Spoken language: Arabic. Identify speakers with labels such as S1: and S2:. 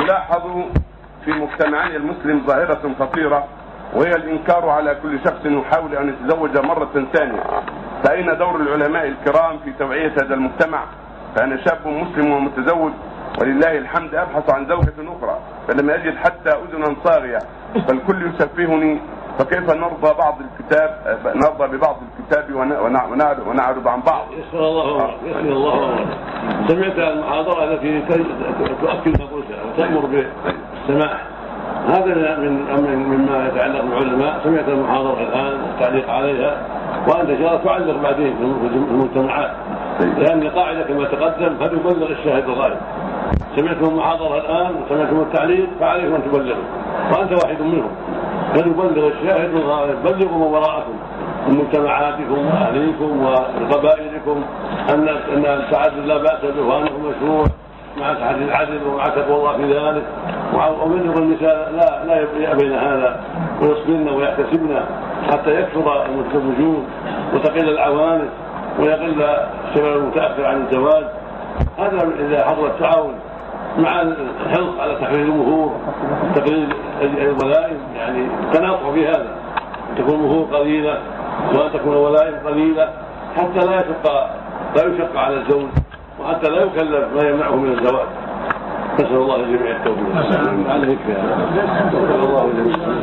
S1: يلاحظ في مجتمعنا المسلم ظاهرة خطيرة وهي الإنكار على كل شخص يحاول أن يتزوج مرة ثانية. فأين دور العلماء الكرام في توعية هذا المجتمع؟ فأنا شاب مسلم ومتزوج ولله الحمد أبحث عن زوجة أخرى فلم أجد حتى أذنا صاغية. فالكل يسفهني فكيف نرضى بعض الكتاب نرضى ببعض الكتاب ونعرض, ونعرض عن بعض؟
S2: يسر الله يسر الله. سمعت المحاضرة التي تؤكد قلت وتأمر بالسماح هذا من مما يتعلق بالعلماء. سمعت المحاضرة الآن التعليق عليها وأنت إن تعلق بعدين في المجتمعات. لأن القاعدة كما تقدم فليبلغ الشاهد الغائب. سمعتم المحاضرة الآن وسمعتم التعليق فعليكم أن تبلغوا. وأنت واحد منهم. فليبلغ الشاهد الغائب بلغوا من وراءكم. مجتمعاتكم وأهليكم وقبائلكم أن أن التعدد لا بأس به وأنه مشروع مع تحدي العدل ومع تقوى الله في ذلك. ومنهم النساء لا لا يأبين هذا ويصبرن ويحتسبن حتى يكثر المتزوجون وتقل العوانس ويقل الشباب المتأخر عن الزواج. هذا إذا حضر التعاون مع الحرص على تحرير المهور تقليل الولائم يعني تناقض في هذا. تكون المهور قليلة وان تكون الولائم قليلة حتى لا يشق لا يشق على الزوج وحتى لا يكلف ما يمنعه من الزواج. نسأل الله للجميع التوفيق. عليك يا الله جميعا